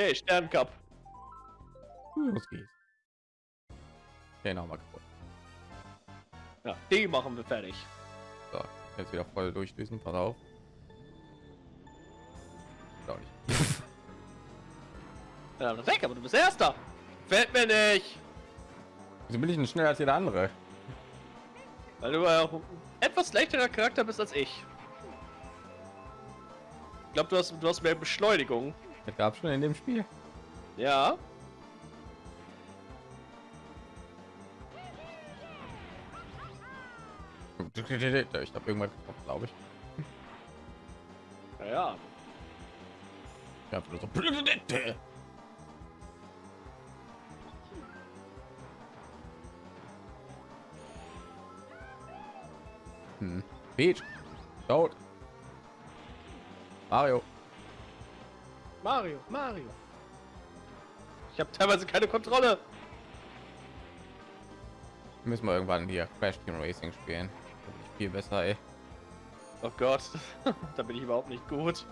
Okay, Sterncup. Los geht's. Okay, nochmal kaputt. Ja, die machen wir fertig. So, jetzt wieder voll durchdüsen. Pass auf. Glaub nicht. Ja, weg, aber du bist Erster. Fällt mir nicht. Wieso bin ich denn schneller als jeder andere? Weil du auch ein etwas leichterer Charakter bist als ich. Ich glaube, du hast, du hast mehr Beschleunigung. Das gab schon in dem Spiel. Ja. Ich habe irgendwann glaube ich. Ja, ja. Ja, so. Hm. Peach. Tot. Mario. Mario, Mario. Ich habe teilweise keine Kontrolle. Müssen wir irgendwann hier Crash Team Racing spielen. Da bin ich viel besser, ey. Oh Gott, da bin ich überhaupt nicht gut.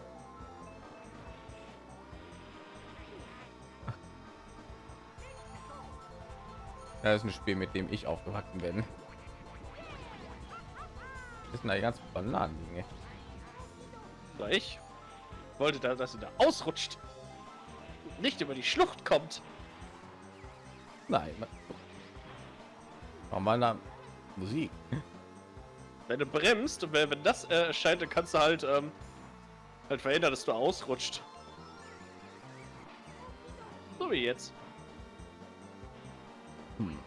Das ist ein Spiel, mit dem ich aufgewachsen bin. Das sind da die ganzen Bananen ey. So, ich wollte da, dass sie da ausrutscht. Nicht über die Schlucht kommt. Nein. Warum mal Musik? Wenn du bremst und wenn, wenn das äh, erscheint, dann kannst du halt, ähm, halt verhindern, dass du ausrutscht. So wie jetzt. Hm.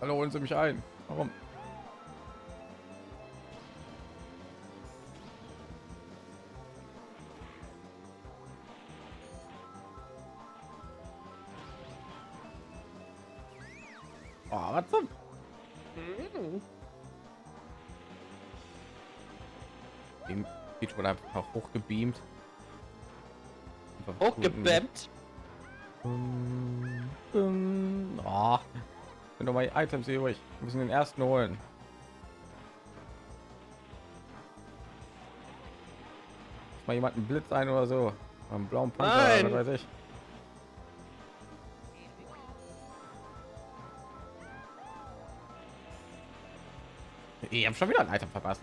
Hallo, holen Sie mich ein. Warum? Oh, was zum? Dem Peach wurde einfach hochgebeamt. Hochgebämmt. Oh, sind doch mal die Items hier ruhig. Wir müssen den ersten holen. Mal jemanden Blitz ein oder so. Einen blauen Panzer, weiß ich. Ich habe schon wieder ein Item verpasst.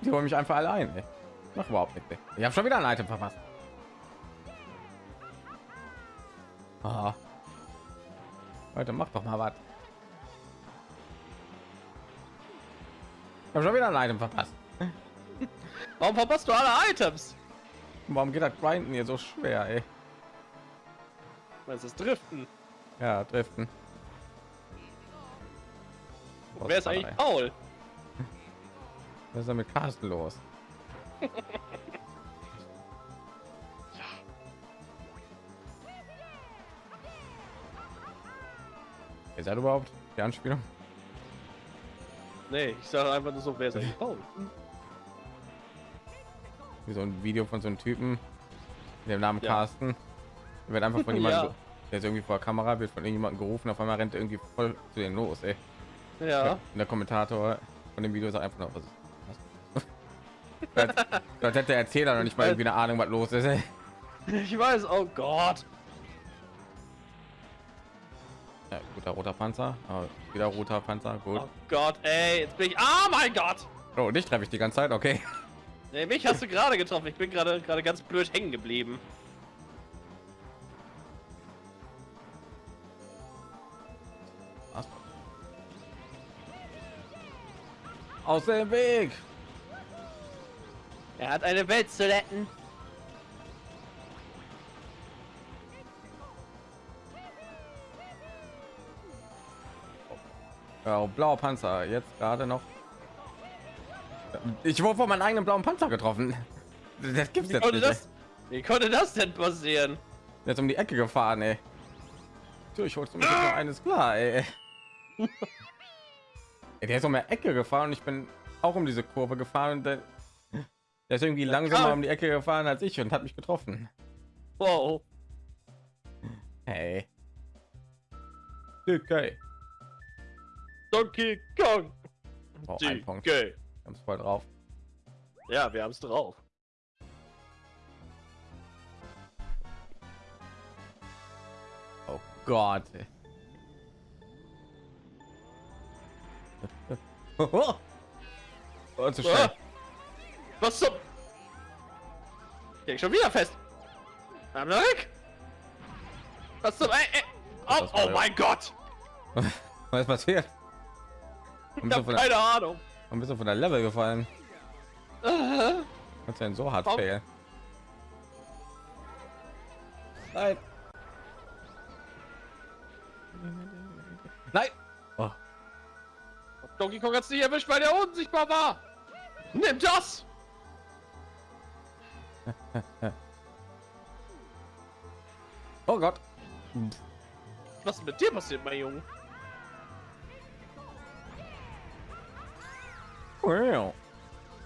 Die wollen mich einfach allein. Ey. Mach überhaupt nicht. ey. Ich habe schon wieder ein Item verpasst. Ah. Leute, mach doch mal was. Ich habe schon wieder ein Item verpasst. Warum verpasst du alle Items? Warum geht das Grinden hier so schwer, ey? Was ist Driften? Ja, driften. Wer ist eigentlich Paul? Was ist denn mit Carsten los? Ist das überhaupt die Anspielung? Nee, ich sage einfach nur so, wer ist eigentlich Paul? Wie so ein Video von so einem Typen mit dem Namen Ja. Carsten. Der wird einfach von jemandem, Ja. der ist irgendwie vor der Kamera, wird von irgendjemandem gerufen, auf einmal rennt er irgendwie voll zu den los, ey. Ja. Und der Kommentator von dem Video ist einfach noch was. was? Dort hätte der Erzähler noch nicht mal irgendwie eine Ahnung, was los ist. Ey. Ich weiß, oh Gott. Ja, guter roter Panzer, aber wieder roter Panzer, gut. Oh Gott, ey, jetzt bin ich. Ah, mein Gott! Oh, dich treffe ich die ganze Zeit, okay. Nee, mich hast du gerade getroffen. Ich bin gerade gerade ganz blöd hängen geblieben. Aus dem Weg! Er hat eine Welt zu retten. Ja, oh, blauer Panzer, jetzt gerade noch. Ich wurde von meinem eigenen blauen Panzer getroffen. Das gibt's Wie jetzt konnte nicht. das? Wie konnte das denn passieren? Jetzt um die Ecke gefahren, ey. Du, ich holst du mich noch eines klar, ey. Der ist um die Ecke gefahren und ich bin auch um diese Kurve gefahren und der, der ist irgendwie langsamer um die Ecke gefahren als ich und hat mich getroffen. Wow. Hey. Okay. Donkey Kong. Oh, ein Punkt. Okay. Wir haben es voll drauf. Ja, wir haben es drauf. Oh Gott. ey. Oh, zu schnell. Ah! Was zum... Ging schon wieder fest. Bleib da weg. Was zum... Ey, ey. Oh, oh mein Gott. Was ist passiert? Ich bist, du hab von der, keine Ahnung. warum bist du von der Level gefallen? Äh, Was denn so hart fail? Nein. Donkey Kong hat's nicht erwischt, weil der unsichtbar war. Nimm das. oh Gott. Was ist mit dir passiert, mein Junge? Wow.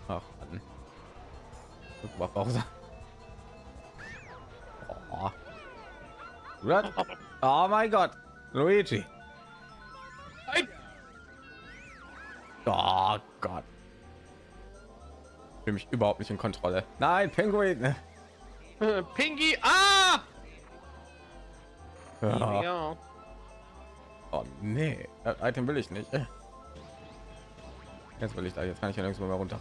Ach Mann. Guck mal Pause. Oh. Oh mein Gott. Luigi. Bin mich überhaupt nicht in Kontrolle. Nein, Penguin. Äh, Pinky. Ah. Ja. Ja. Oh nee, das Item will ich nicht. Jetzt will ich da, jetzt kann ich ja nirgendwo mehr runter.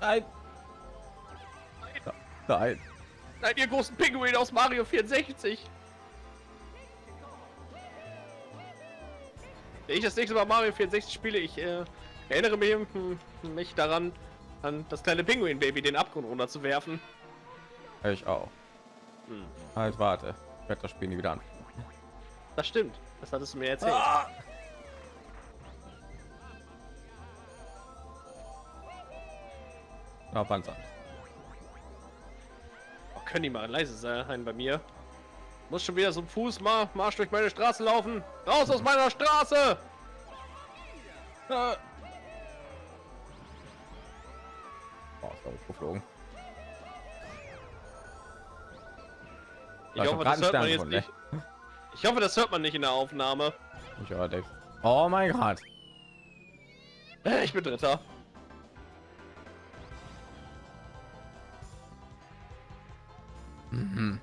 Nein. Nein. Nein, ihr großen Pinguin aus Mario 64. Wenn ich das nächste Mal Mario 64 spiele, ich äh, erinnere mich, mich daran, an das kleine Pinguin-Baby den Abgrund runter zu werfen. Ich auch. Hm, Halt, warte. Ich werde das Spiel nie wieder an. das stimmt. Das hattest du mir erzählt. Na, Panzer. Oh, können die mal leise sein bei mir? Muss schon wieder so ein Fuß mal Marsch durch meine Straße laufen. Raus aus meiner Straße! Oh, ist da geflogen. Ich hoffe, doch das hört man jetzt von, nicht. Ich hoffe, das hört man nicht in der Aufnahme. Ich höre Dave. Oh mein Gott. Äh, Ich bin Dritter. Mhm.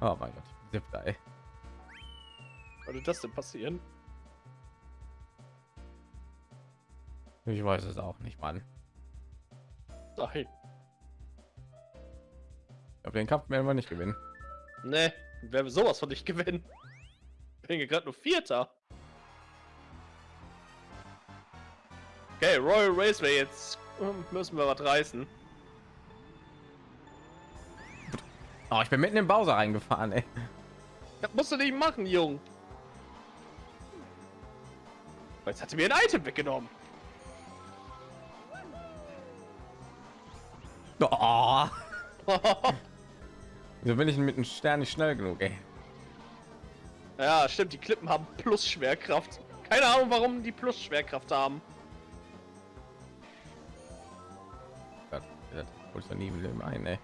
Oh mein Gott, ich bin ey. Würde das denn passieren? Ich weiß es auch nicht, Mann. Nein. Glaube, den Kampf werden wir nicht gewinnen. Ne, wer will sowas von nicht gewinnen? Ich bin gerade nur Vierter. Okay, Royal Raceway, jetzt hm, müssen wir was reißen. Oh, ich bin mitten im Bowser reingefahren, ey. Das musst du nicht machen, Jung. Jetzt hat er mir ein Item weggenommen. Oh. Wieso bin ich mit einem Stern nicht schnell genug, ey? ja, stimmt, die Klippen haben Plus Schwerkraft. Keine Ahnung, warum die Plus Schwerkraft haben. Das ich doch nie im Leben ein, ey.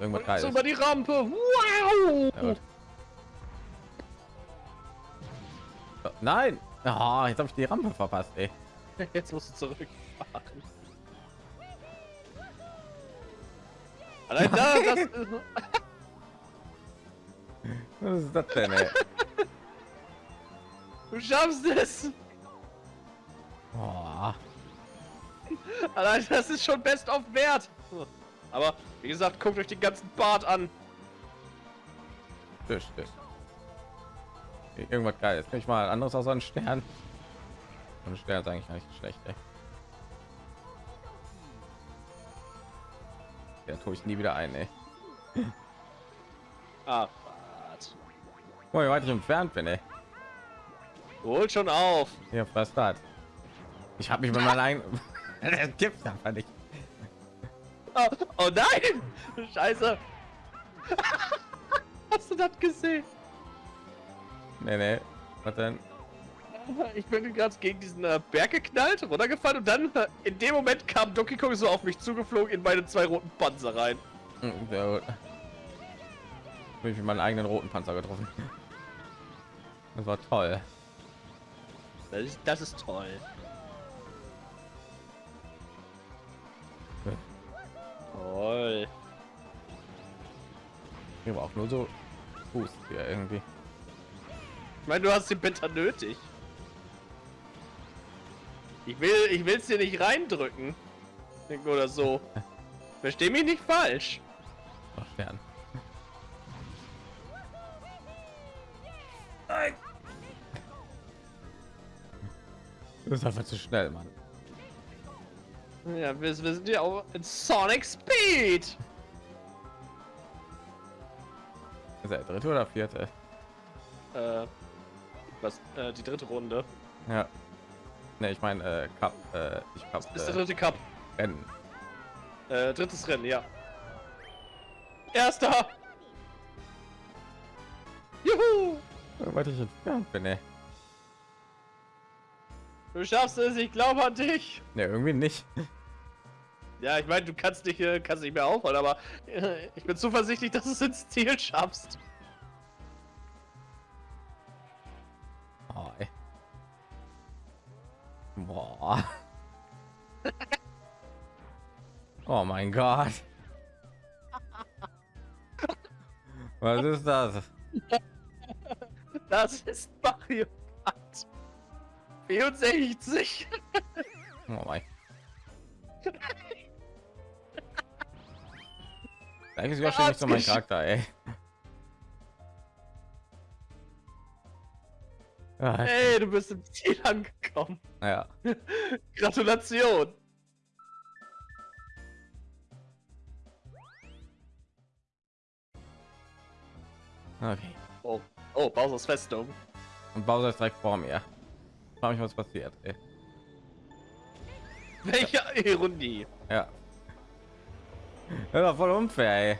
Irgendwas geil. über die Rampe. Wow! Ja. Oh, Nein! Oh, jetzt habe ich die Rampe verpasst, ey. Jetzt musst du zurückfahren. Allein da, das ist... Was ist das denn, ey? Du schaffst es! Oh, Allein das ist schon best of wert! Aber, wie gesagt, guckt euch den ganzen Bart an. Tisch, Tisch. Irgendwas geil. Jetzt kann ich mal anderes außer ein Stern. Und Stern ist eigentlich nicht schlecht, ey. Ja, tue ich nie wieder ein, ey. Ah, wart. Oh, wie weit ich entfernt bin, ey. Holt schon auf! Ja, was das? Ich habe mich mit meinem eigenen... das gibt's einfach nicht. Oh, oh nein! Scheiße! Hast du das gesehen? Nee, nee. Was denn? Ich bin gerade gegen diesen äh, Berg geknallt, runtergefallen und dann äh, in dem Moment kam Donkey Kong so auf mich zugeflogen in meine zwei roten Panzer rein. Hm, Sehr gut. Hab ich meinen eigenen roten Panzer getroffen. Das war toll. Das ist, das ist toll. Toll. Hier war auch nur so Fuß hier irgendwie. Ich meine, du hast den Beta nötig. Ich will, ich will es dir nicht reindrücken. Oder so. Versteh mich nicht falsch. Ach, fern. Das ist einfach zu schnell, Mann. Ja, wir, wir sind ja auch in Sonic Speed. Ist er der dritte oder vierte? Äh, was? Äh, die dritte Runde. Ja. Ne, ich meine, äh, Cup, äh, ich Cup, Ist der äh, dritte Cup. Rennen. Äh, drittes Rennen, ja. Erster! Juhu! Weil ich entfernt bin, ey. Du schaffst es, ich glaube an dich! Ne, irgendwie nicht. Ja, ich meine, du kannst nicht, äh, kannst nicht mehr aufhören, aber äh, ich bin zuversichtlich, dass du es ins Ziel schaffst. Oh, ey. Boah. Oh mein Gott. Was ist das? Das ist Mario 64. Oh mein. Eigentlich sogar schon nicht so mein Charakter, ey. Ja, Hey, du bist im Ziel angekommen. ja. Gratulation. Okay. Oh, oh, Bowser's Festung. Und Bowser ist direkt vor mir. Frag mich, was passiert. Ey. Welche Ironie. Ja. Das war voll unfair, ey.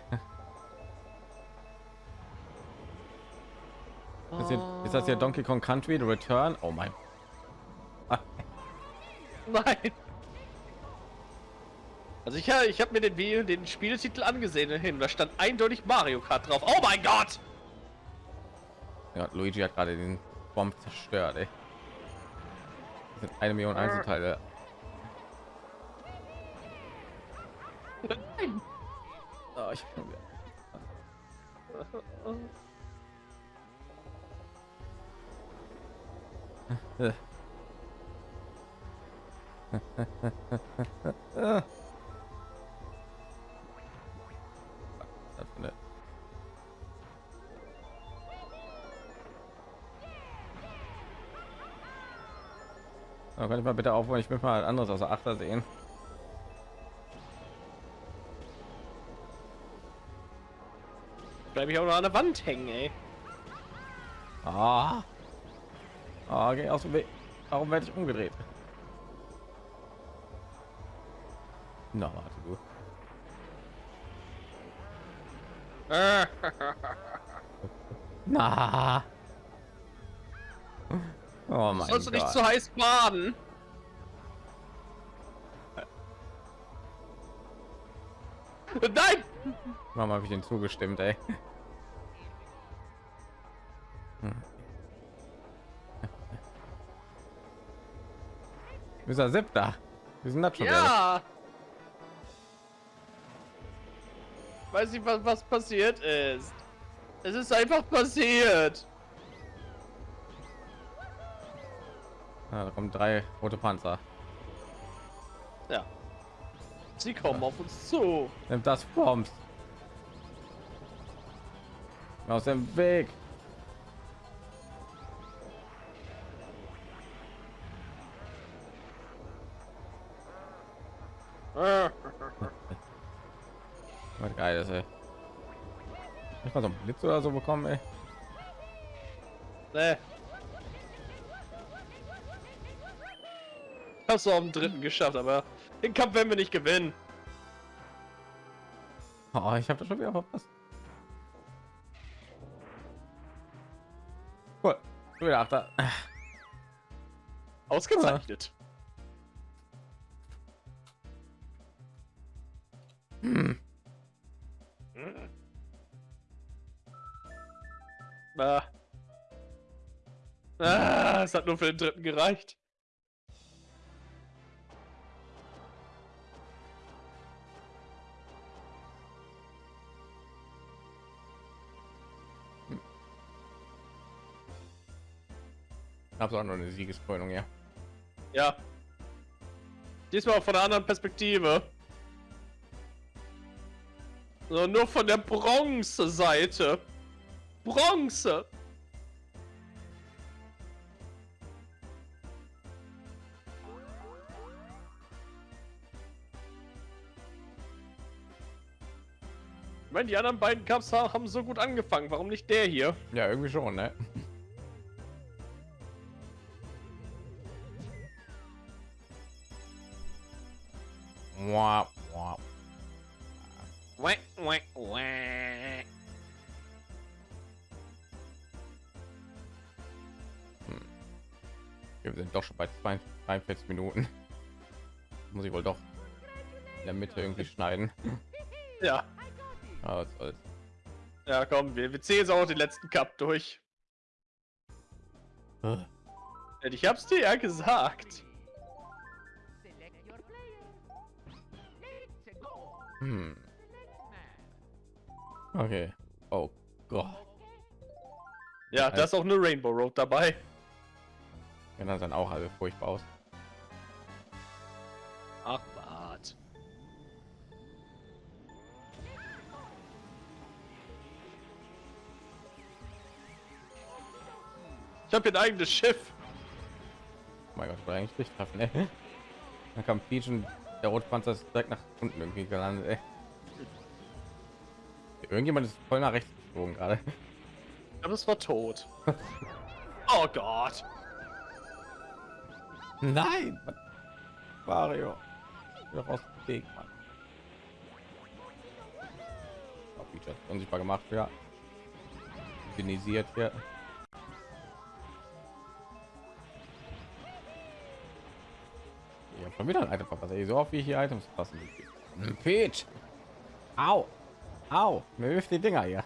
Ist, hier, ist das hier Donkey Kong Country The Return? Oh mein. Nein. Also ich, ich habe mir den, Video- den Spieltitel angesehen hin. Da stand eindeutig Mario Kart drauf. Oh mein Gott! ja, Luigi hat gerade den Bomb zerstört, ey. Das sind eine Million Einzelteile. Nein. Oh, ich mal bitte aufhören? Ich will mal anderes außer Achter sehen. Bleib ich auch noch an der Wand hängen, ey. Ah. Ah, geh aus dem Weg. Warum werde ich umgedreht? Na, warte du. Na. Oh mein Sollst du nicht zu heiß baden? Warum habe ich den zugestimmt, ey? Hm. Ist er siebter? Wir sind das schon? Ja! Weiß nicht, was, was passiert ist. Es ist einfach passiert. Ah, da kommen drei rote Panzer. Ja. Sie kommen auf uns zu. Nimmt das Bombs. Aus dem Weg. Was geil ist, ey. Ich mal so einen Blitz oder so bekommen, ey. Nee. Hast du auf dem dritten geschafft, aber den Kampf werden wir nicht gewinnen. Oh, ich habe das schon wieder verpasst. Du wieder Achter. Ausgezeichnet. Hm. Hm. Ah. Ah, es hat nur für den dritten gereicht. Hab's auch noch eine Siegeskrönung, ja. Ja. Diesmal von einer anderen Perspektive. So, nur von der Bronze-Seite. Bronze! Ich meine, die anderen beiden Cups haben so gut angefangen. Warum nicht der hier? Ja, irgendwie schon, ne? Wow, wow. Wah, wah, wah. Wir sind doch schon bei 42 Minuten. Muss ich wohl doch in der Mitte irgendwie schneiden. Ja. Soll's. Ja, komm, wir, wir zählen jetzt auch den letzten Cup durch. Ja, Ich hab's dir ja gesagt. Hm. Okay. Oh Gott. Ja, da ist auch eine Rainbow Road dabei. Ja, dann sind auch alle furchtbar aus. Ach, Bart. Ich habe hier ein eigenes Schiff. Oh mein Gott, war eigentlich nicht treffen, ey. Dann kam Peach und der Rotpanzer ist direkt nach unten irgendwie gelandet, ey. Irgendjemand ist voll nach rechts geflogen gerade. Aber es war tot. oh Gott. Nein! Mario. Wieder raus dem Weg, Mann. Hat unsichtbar gemacht, ja. Genisiert hier. Ja, schon wieder ein Item verpasst. Ey, So oft wie ich hier Items passen. Peach! Au! Au! Mir wirft die Dinger hier.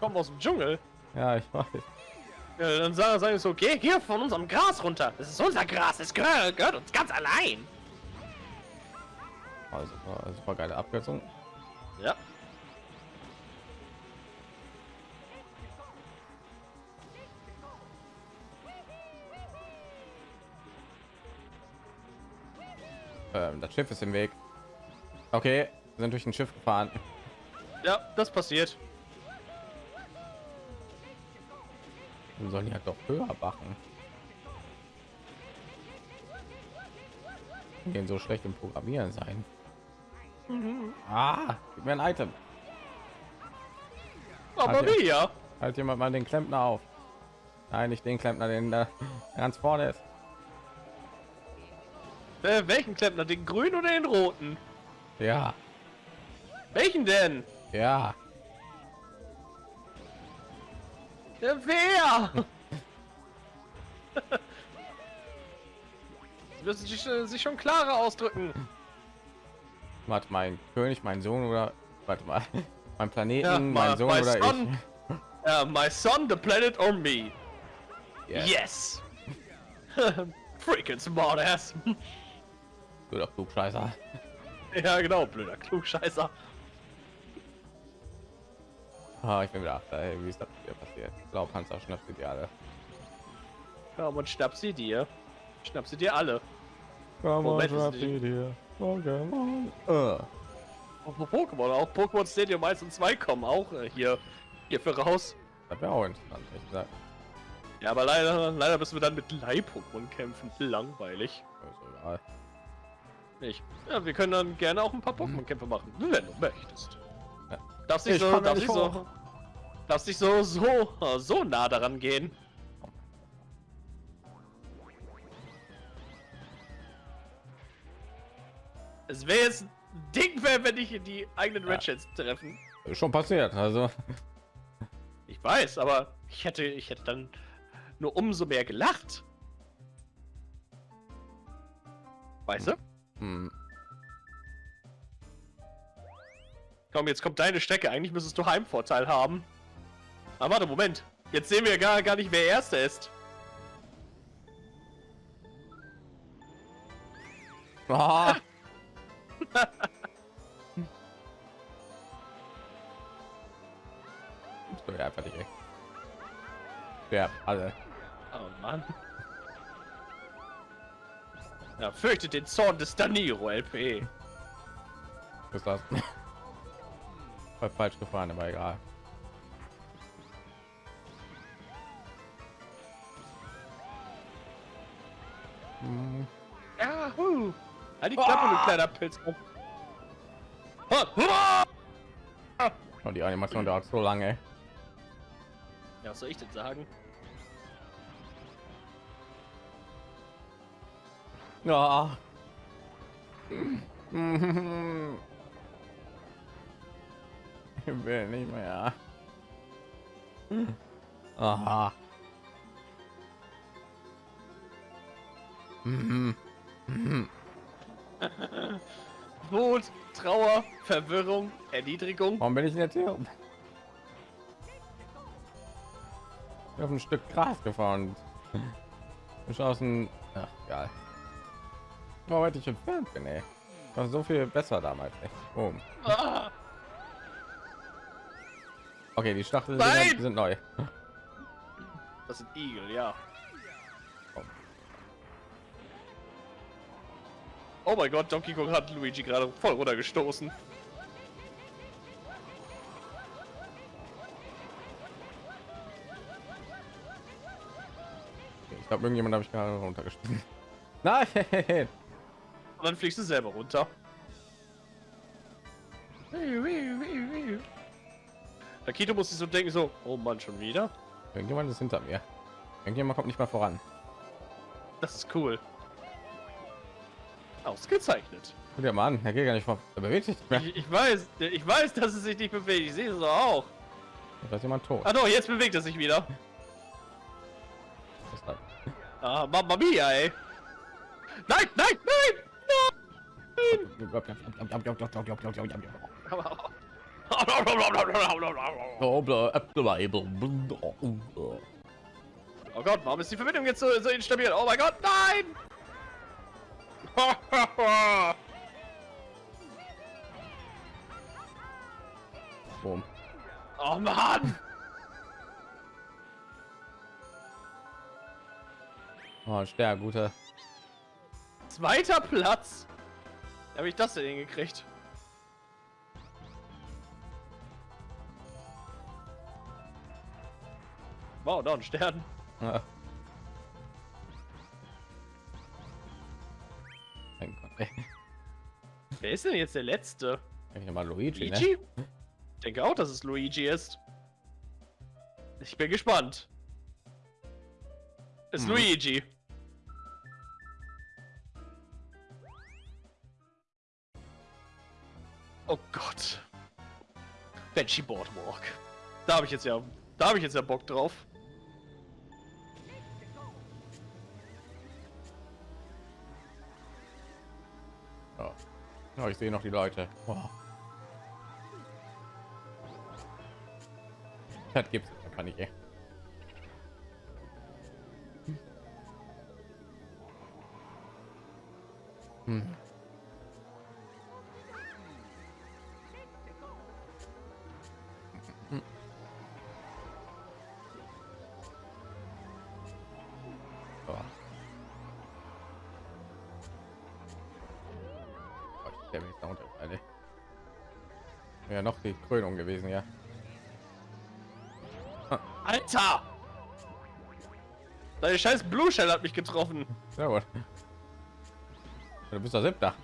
Kommt aus dem Dschungel. Ja, ich weiß. Ja, dann sagen, sagen so, geh hier von unserem Gras runter. Das ist unser Gras, es gehört, gehört uns ganz allein. Also, war super geile Abkürzung. Ähm, das Schiff ist im Weg. Okay, wir sind durch ein Schiff gefahren. Ja, das passiert. Wir sollen ja doch höher machen. Den so schlecht im Programmieren sein. Ah, gib mir ein Item. Aber er- wie ja? Halt jemand mal den Klempner auf. Nein, nicht den Klempner, den da ganz vorne ist. Äh, welchen Klempner? Den grünen oder den roten? Ja, Welchen denn? ja. Ja, wer? Sie müssen sich, äh, sich schon klarer ausdrücken. Warte, mein König, mein Sohn oder warte mal, mein Planeten, Ja, mein my- Sohn my oder son. Uh, my son, the planet, or me? ich? Yes. Freaking smartass. Du doch Klugscheißer. ja, genau, blöder Klugscheißer. Ah, ich bin wieder achter. Ey, wie ist das hier passiert? Ich glaube, Panzer schnappt sie die alle. Komm und schnapp sie dir. Schnapp sie dir alle. Komm Moment, schnapp sie dir. Pokémon. Äh. Auch Pokémon, auch Pokémon Stadium 1 und 2 kommen auch äh, hier, hierfür raus. Das wäre auch interessant, ehrlich gesagt. Ja, aber leider, leider müssen wir dann mit Leih-Pokémon kämpfen. Langweilig. Ist egal. Nicht. Ja, wir können dann gerne auch ein paar Pokémon-Kämpfe machen, wenn du möchtest. Ja. Darfst nicht Ich so, nicht nicht so, darfst nicht so, so, so nah daran gehen. Es wäre jetzt Ding, wäre, wenn ich die eigenen Ja. Red Sheds treffen. Schon passiert, also. Ich weiß, aber Ich hätte, ich hätte dann nur umso mehr gelacht. Weißt du? Hm. Komm, jetzt kommt deine Strecke. Eigentlich müsstest du Heimvorteil haben. Aber warte, Moment. Jetzt sehen wir gar, gar nicht, wer Erster ist. Ah. so, ja, einfach nicht. Ja, alle. Oh Mann. Ja, fürchtet den Zorn des Daniro LP. ist das Voll falsch gefahren aber egal Hm, Ja, hu. Halt die Klappe, du kleiner Pilz. Und die animation dauert so lange Ja, was soll ich denn sagen? Ja ich will nicht mehr aha. Wut, Trauer, Verwirrung, Erniedrigung. Warum bin ich jetzt hier? Ich bin auf ein Stück Gras gefahren. Dem, ach, egal. Oh, weit ich entfernt bin, ey. War so viel besser damals, echt. Oh. Ah, Okay, die Stachel Nein! sind, sind neu. das sind Igel, ja. Oh mein Gott, Donkey Kong hat Luigi gerade voll runtergestoßen. Ich glaube, irgendjemand habe ich gerade runtergespielt. Nein! Und dann fliegst du selber runter. Akito muss sich so denken, so, oh Mann, schon wieder? Irgendjemand ist hinter mir. Irgendjemand kommt nicht mal voran. Das ist cool. Ausgezeichnet. Guck dir mal an, er geht gar nicht vor. Er bewegt sich nicht mehr. Ich, ich weiß, ich weiß, dass es sich nicht bewegt. Ich sehe es auch. Da ist jemand tot. Ah doch, jetzt bewegt er sich wieder. Ah, Mamma Mia, ey. Nein, nein, nein! Oh Gott, warum ist die Verbindung jetzt so, so instabil? Oh mein Gott, nein! Boom. Oh Mann! Oh, der gute. Zweiter Platz! Wie habe ich das denn hingekriegt? Wow, da ein Stern. Ja. Mein Gott, ey. Wer ist denn jetzt der Letzte? Ich mal Luigi, ne? Luigi? Ich denke auch, dass es Luigi ist. Ich bin gespannt. Ist Mhm. Luigi. Oh Gott. Banshee Boardwalk. Da habe ich jetzt ja, da habe ich jetzt ja Bock drauf. Ja. Ja, ich sehe noch die Leute. Wow. Das gibt's einfach nicht. ey. Hm. Krönung gewesen, ja. Alter! Deine scheiß Blue Shell hat mich getroffen. Sehr gut. Du bist der Siebter.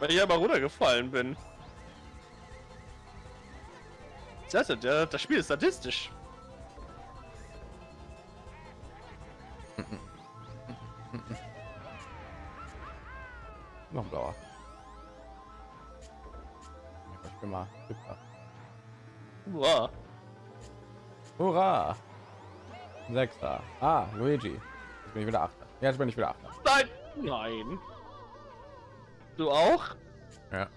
Weil ich aber runtergefallen bin. Das, der, das Spiel ist statistisch. Mal. Wow. Hurra! Sechster. Ah, Luigi. Jetzt bin ich wieder Achter. Jetzt bin ich wieder Achter. Nein! Nein! Du auch? Ja.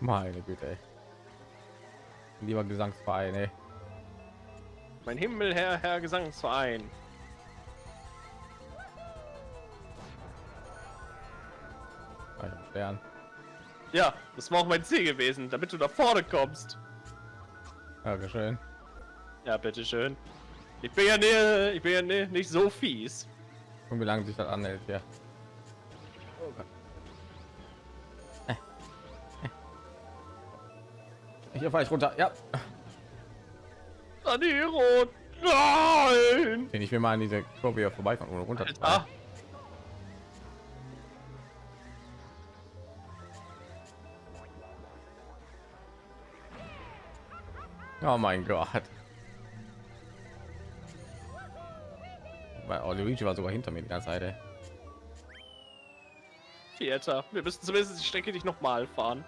Meine Güte. Ey. Lieber Gesangsverein, ey. Mein Himmel, Herr, Herr Gesangsverein. Stern. Ja, das war auch mein Ziel gewesen, damit du da vorne kommst. Dankeschön. Ja, bitteschön. Ich bin ja, ne, ich bin ja ne, nicht so fies. Und wie lange sich das anhält, ja. Hier fahre ich runter. Ja. Saniro! Nein! Den ich will mal an diese Kurve hier vorbeifahren ohne runter. Ah, Oh mein Gott. Weil oh, Luigi war sogar hinter mir die ganze Zeit. Vierter. Wir müssen zumindest die Strecke nicht nochmal fahren.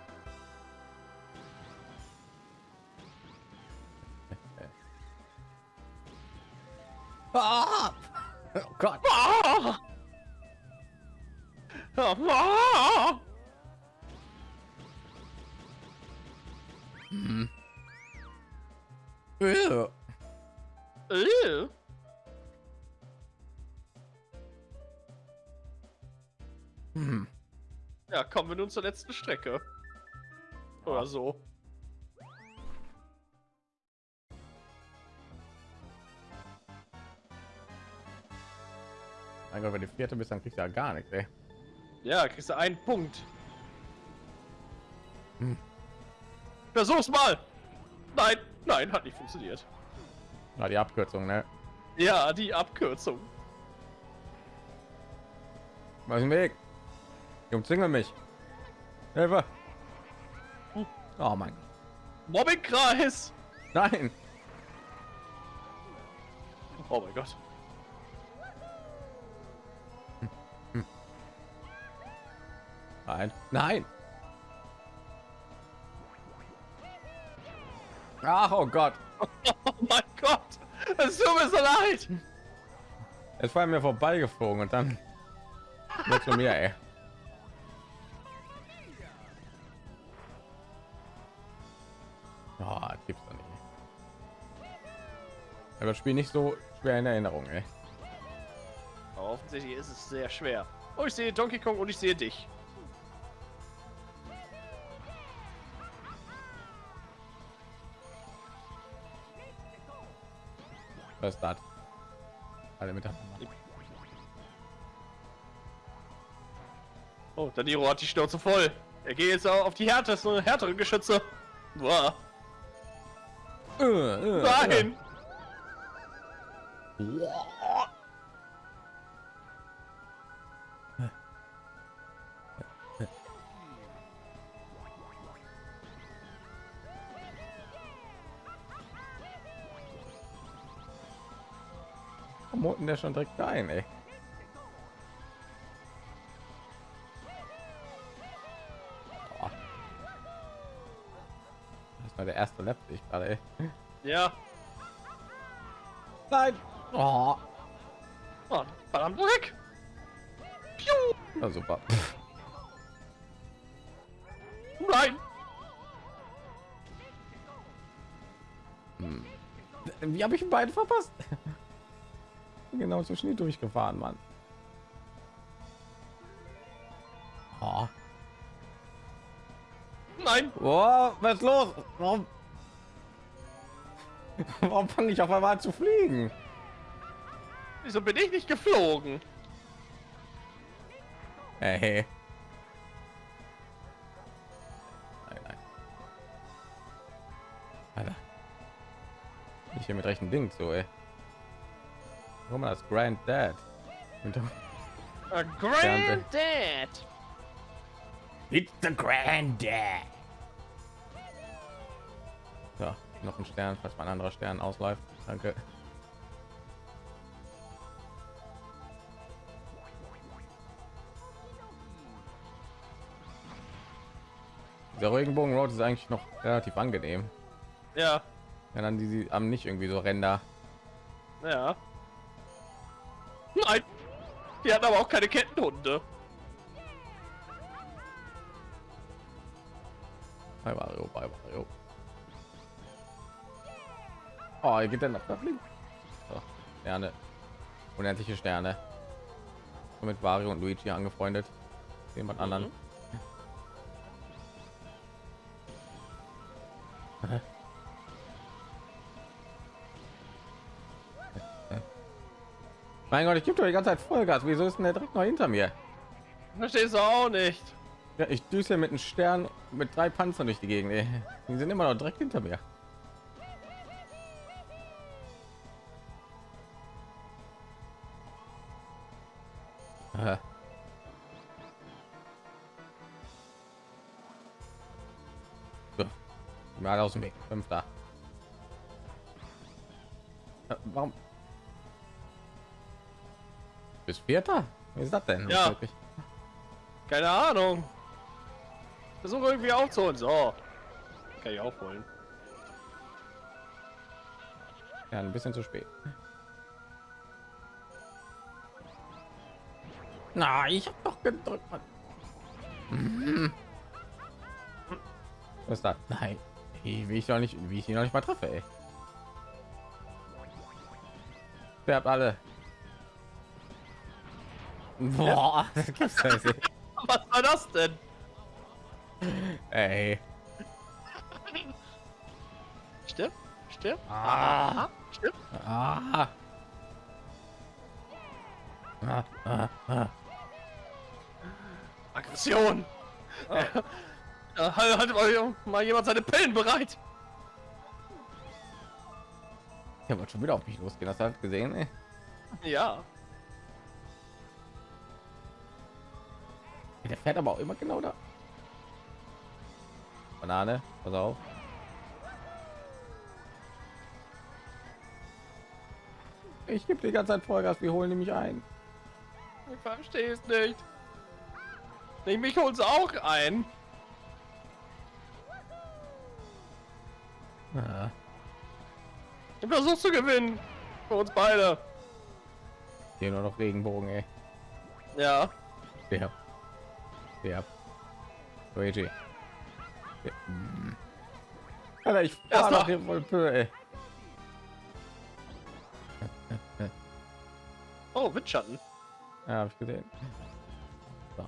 Kommen wir nun zur letzten Strecke. Oder so. Mein Gott, wenn die vierte bist, dann kriegst du ja gar nichts, ey. Ja, kriegst du einen Punkt. Hm. Versuch's mal! Nein, nein, hat nicht funktioniert. Na, die Abkürzung, ne? Ja, die Abkürzung. Ist im Weg? Die umzingeln mich. Hilfe! Oh mein. Mobbingkreis! Nein! Oh mein Gott. Nein! Nein! Ach, oh Gott! Oh mein Gott! Es tut mir so leid! Es war mir vorbeigeflogen und dann wird zu mir, ey. Aber das Spiel nicht so schwer in Erinnerung, ey. Aber offensichtlich ist es sehr schwer. Oh, ich sehe Donkey Kong und ich sehe dich. Was ist das? Alle miteinander. Oh, Daniro hat die Schnauze voll. Er geht jetzt auch auf die härtesten, härteren Geschütze. Boah. Äh, äh, Nein! Warum holt denn der schon direkt ein, ey? Boah. Das war der erste Lap, ich gerade, ey. Ja. Nein! Oh. Oh, verdammt weg! Piu! Ja, super. Nein! Hm. Wie habe ich ihn beiden verpasst? genau zwischen die durchgefahren, Mann. Oh. Nein! Oh, was ist los? Warum, Warum fange ich auf einmal an zu fliegen? Wieso bin ich nicht geflogen? Hey. Nein, nein. Alter. Ich hier mit rechten Ding so, ey. Mal, das Granddad. Hinter- A Granddad! It's the Granddad. So, noch ein Stern, falls mein anderer Stern ausläuft. Danke. Der Regenbogen Road ist eigentlich noch relativ angenehm. Ja, Ja, dann die, die haben nicht irgendwie so Ränder. ja. Nein. Die hatten aber auch keine Kettenhunde. Bei Mario, bei Mario. Oh, hier geht der nach links. So, Sterne. Unendliche Sterne. Und mit Mario und Luigi angefreundet. Jemand anderen. Mein Gott, ich gebe doch die ganze Zeit Vollgas. Wieso ist denn der direkt noch hinter mir? Verstehst du auch nicht. Ja, ich düse mit einem Stern mit drei Panzern durch die Gegend. Die sind immer noch direkt hinter mir. Mal aus dem Weg. Fünfter. Äh, Warum? Bis vierter? Wie ist das denn? Ja. Wirklich? Keine Ahnung. Versuche irgendwie aufzuholen. So. Kann ich aufholen. Ja, ein bisschen zu spät. Na, ich habe doch gedrückt. Mann. Was ist das? Nein, Ey, wie ich noch nicht, wie ich ihn noch nicht mal treffe. Ey. Wer alle? Boah, das gibt's ja nicht. Was war das denn? Ey. Stimmt? Stimmt? Ah. Stimmt? Ah. Ah, ah, ah. Aggression. Ja, halt, halt mal, mal jemand seine Pillen bereit. Der wird schon wieder auf mich losgehen. Hast du das gesehen? Ey? Ja. Der fährt aber auch immer genau da. Banane, pass auf. Ich gebe die ganze Zeit Vollgas, wir holen nämlich ein. Ich verstehe es nicht. Ich mich hol's auch ein. Ah, Ich versuch zu gewinnen. Für uns beide. hier nur noch Regenbogen, ey. Ja. Der. Der. Luigi. Mm. Alter, ich fahr doch hier voll Pö, ey. Oh, Windschatten. Ja, hab ich gesehen. So.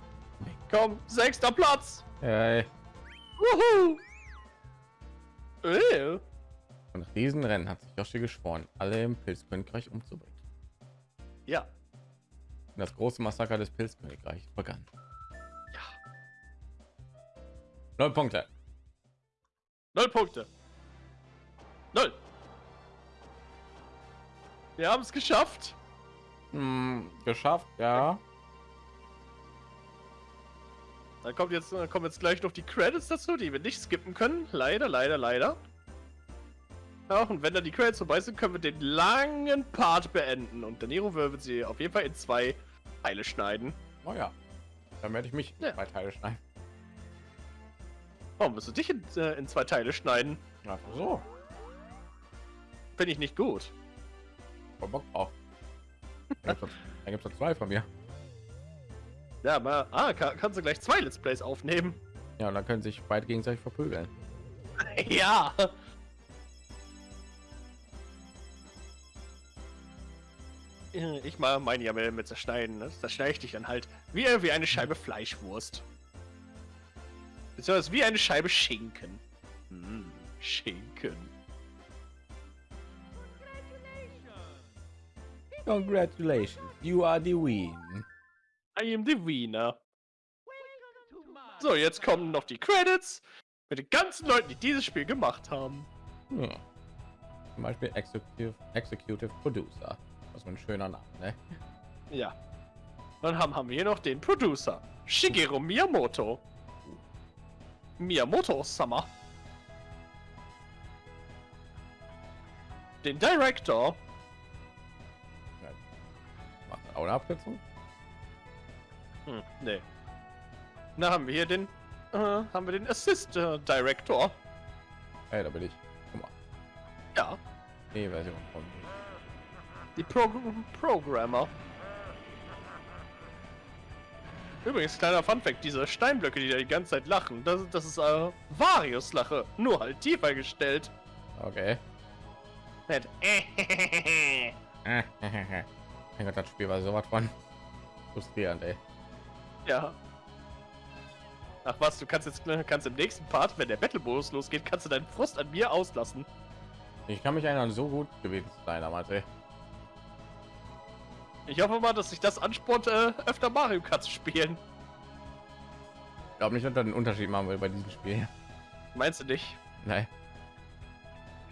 Komm, sechster Platz. Ey. Wuhu. Und nach diesen Rennen hat sich Yoshi geschworen, alle im Pilzkönigreich umzubringen. Ja. Und das große Massaker des Pilzkönigreichs begann. Ja. Null Punkte. Null Punkte. Null. Wir haben es geschafft. Hm, geschafft, ja. Da kommt jetzt, da kommen jetzt gleich noch die Credits dazu, die wir nicht skippen können. Leider, leider, leider. Ja, und wenn dann die Credits vorbei sind, können wir den langen Part beenden. Und der Nero wird sie auf jeden Fall in zwei Teile schneiden. Oh ja. Dann werde ich mich Ja. zwei Teile schneiden. Warum wirst du dich in, äh, in zwei Teile schneiden? Ach so. Finde ich nicht gut. Voll Bock drauf. Dann dann gibt es zwei von mir. Ja, mal, ah, kann, kannst du gleich zwei Let's Plays aufnehmen. Ja, und dann können sich beide gegenseitig verprügeln. ja. Ich mal meine ja mit zerschneiden. Ne? Das schneide ich dich dann halt wie, wie eine Scheibe Fleischwurst. Beziehungsweise wie eine Scheibe Schinken. Hm, Schinken. Congratulations, you are the win. I am the Wiener. So, jetzt kommen noch die Credits mit den ganzen Leuten, die dieses Spiel gemacht haben. Ja. Zum Beispiel Executive, Executive Producer. Was ein schöner Name, ne? Ja. Dann haben, haben wir hier noch den Producer. Shigeru Miyamoto. Miyamoto-sama. Den Director. Macht auch eine Abkürzung. Hm, nee. Dann haben wir hier den äh, haben wir den Assist äh, Director. Hey, da bin ich. Guck mal. Ja, Nee, Version von. die Pro Programmer. Übrigens, kleiner Funfact, diese Steinblöcke, die da die ganze Zeit lachen, das, das ist äh, Varius Lache, nur halt tiefer gestellt. Okay. Nett. mein Gott, das Spiel war sowas von frustrierend, ey. Ja. Ach was, du kannst jetzt kannst im nächsten Part, wenn der Battle-Modus losgeht, kannst du deinen Frust an mir auslassen. Ich kann mich erinnern, so gut gewesen zu sein damals, ey. Ich hoffe mal, dass sich das anspornt, äh, öfter Mario Kart zu spielen. Ich glaube nicht, dass das einen Unterschied machen will bei diesem Spiel. Meinst du nicht? Nein.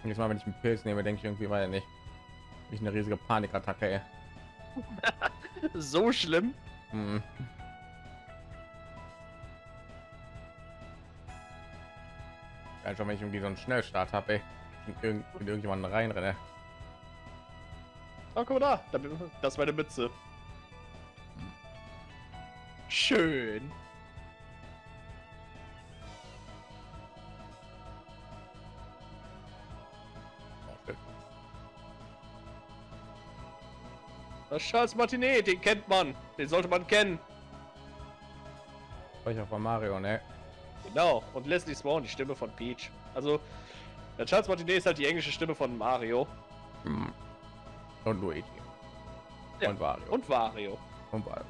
Jetzt mal, wenn ich einen Pilz nehme, denke ich irgendwie weiter nicht. Ich eine riesige Panikattacke, ey. So schlimm? Ja, schon wenn ich irgendwie so einen Schnellstart habe. Und irgend, mit irgendjemanden reinrenne. Oh, guck mal da. da. Das ist meine Mütze. Schön. Das Charles Martinet, den kennt man. Den sollte man kennen. War ich auf Mario, ne? Genau. Und Leslie Swan, die Stimme von Peach. Also, der Charles Martinet ist halt die englische Stimme von Mario. Hm. Und Luigi. Ja, Und Wario. Und Wario. Und Wario.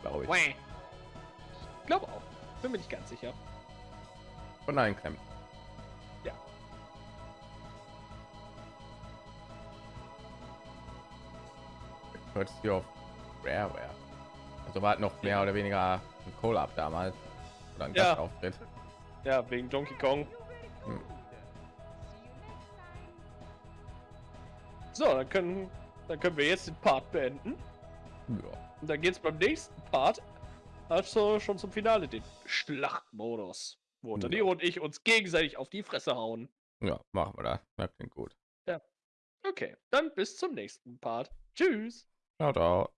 Glaube ich. Wah. Glaube auch. Bin mir nicht ganz sicher. Und ein Klemm. Ja. Courtesy of Rareware. Also war halt noch mehr oder weniger ein Collab damals. Ein Ja. Gastauftritt. Ja, wegen Donkey Kong. Hm. So, dann können, dann können wir jetzt den Part beenden. Ja. Und dann geht's beim nächsten Part also schon zum Finale, den Schlachtmodus. Wo Ja. Danilo und ich uns gegenseitig auf die Fresse hauen. ja, machen wir das. Das klingt gut. Okay, dann bis zum nächsten Part. Tschüss. Ciao, ciao.